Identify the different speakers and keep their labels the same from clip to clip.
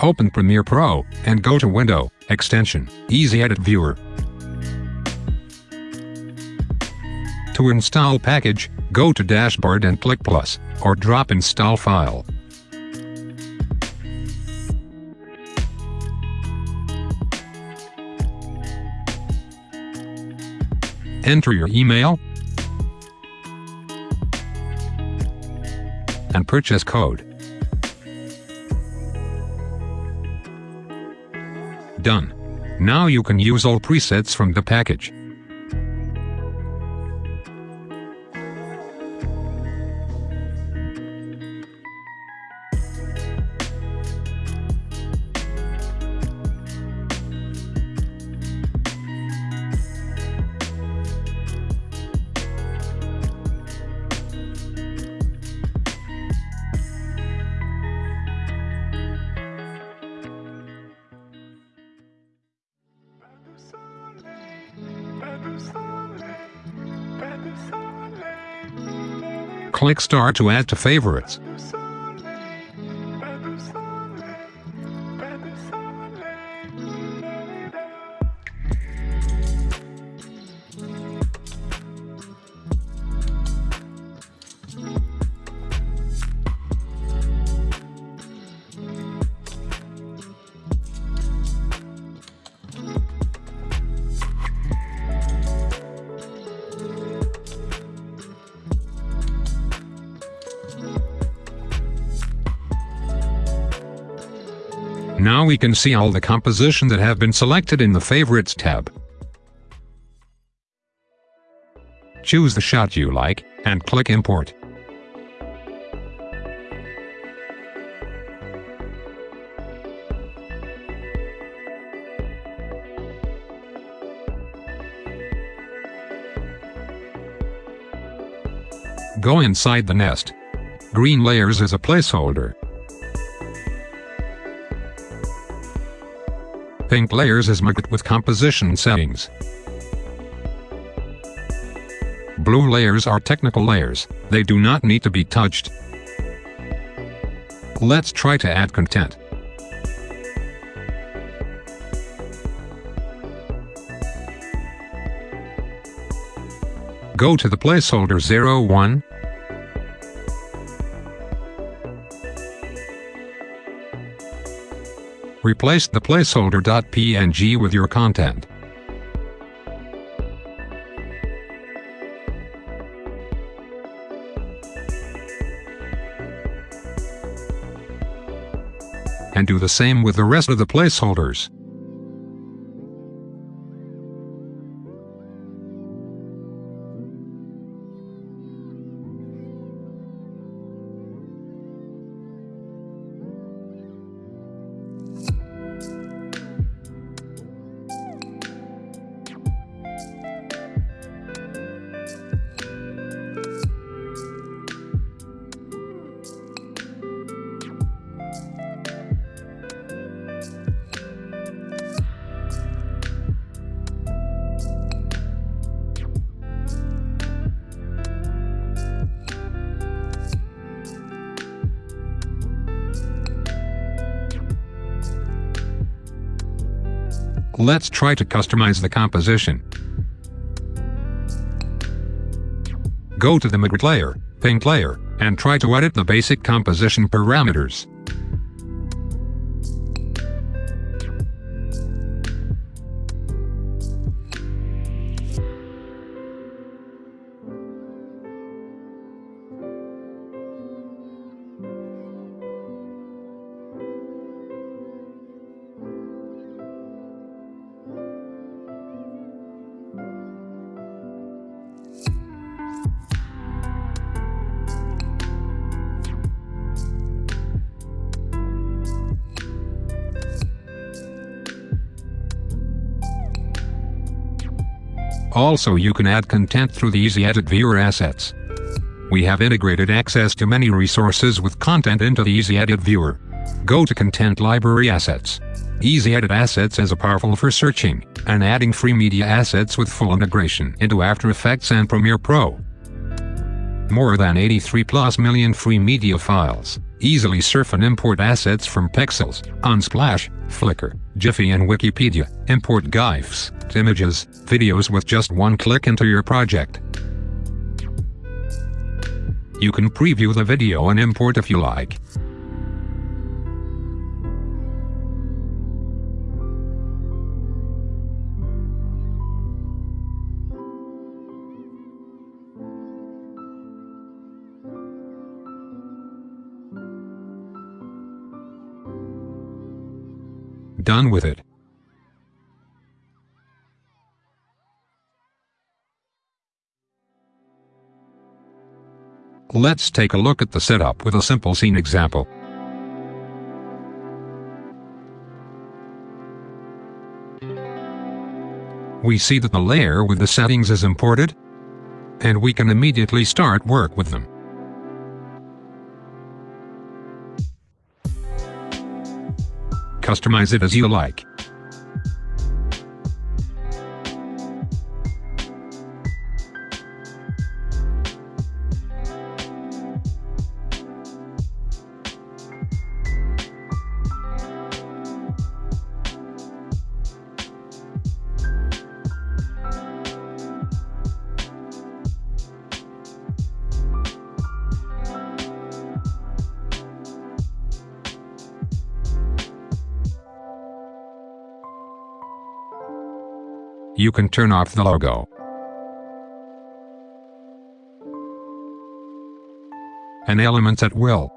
Speaker 1: Open Premiere Pro, and go to Window, Extension, Easy Edit Viewer. To install package, go to Dashboard and click Plus, or drop Install File. Enter your email and purchase code. Done. Now you can use all presets from the package. Click star to add to favorites. Now we can see all the composition that have been selected in the Favorites tab. Choose the shot you like, and click Import. Go inside the nest. Green layers is a placeholder. Pink layers is marked with composition settings. Blue layers are technical layers, they do not need to be touched. Let's try to add content. Go to the placeholder 01, Replace the placeholder.png with your content. And do the same with the rest of the placeholders. Let's try to customize the composition. Go to the Magritte layer, Paint layer, and try to edit the basic composition parameters. Also you can add content through the Easy Edit Viewer assets. We have integrated access to many resources with content into the Easy Edit Viewer. Go to Content Library Assets. Easy Edit Assets is a powerful for searching and adding free media assets with full integration into After Effects and Premiere Pro. More than 83 plus million free media files. Easily surf and import assets from Pexels, Unsplash, Flickr, Giphy and Wikipedia. Import GIFs, images, videos with just one click into your project. You can preview the video and import if you like. Done with it. Let's take a look at the setup with a simple scene example. We see that the layer with the settings is imported, and we can immediately start work with them. Customize it as you like. You can turn off the logo. And elements at will.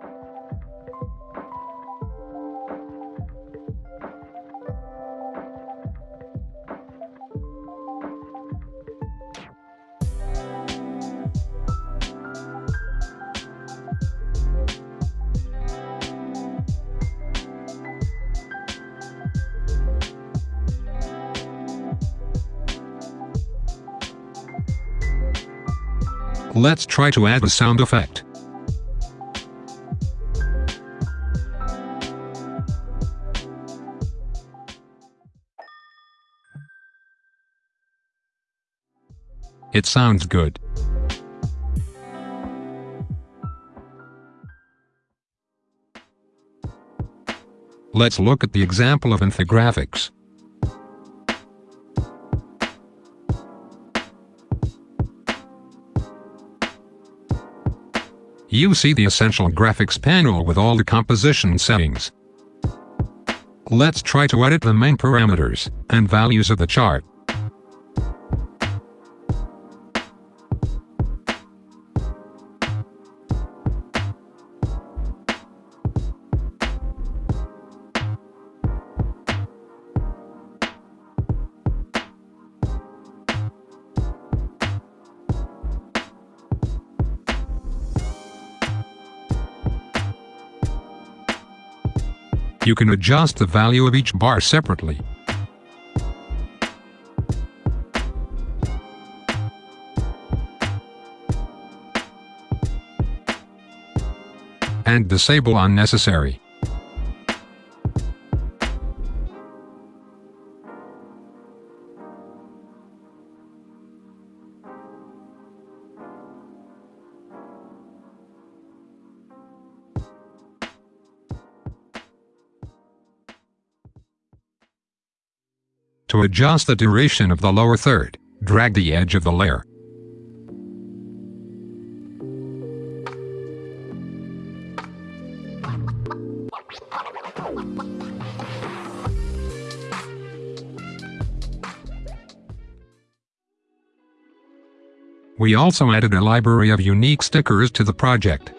Speaker 1: Let's try to add a sound effect. It sounds good. Let's look at the example of infographics. You see the essential graphics panel with all the composition settings. Let's try to edit the main parameters and values of the chart. You can adjust the value of each bar separately. And disable unnecessary. To adjust the duration of the lower third, drag the edge of the layer. We also added a library of unique stickers to the project.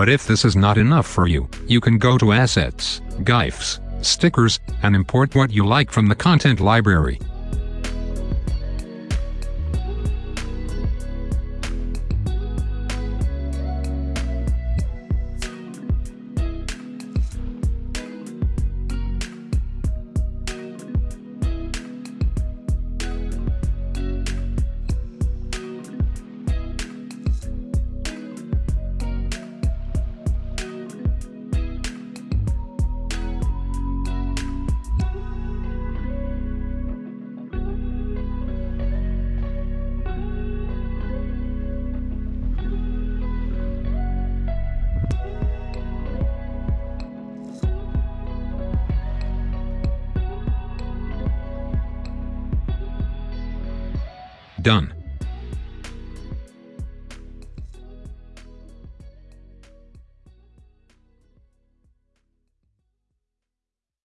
Speaker 1: But if this is not enough for you, you can go to Assets, GIFs, Stickers, and import what you like from the content library. Done.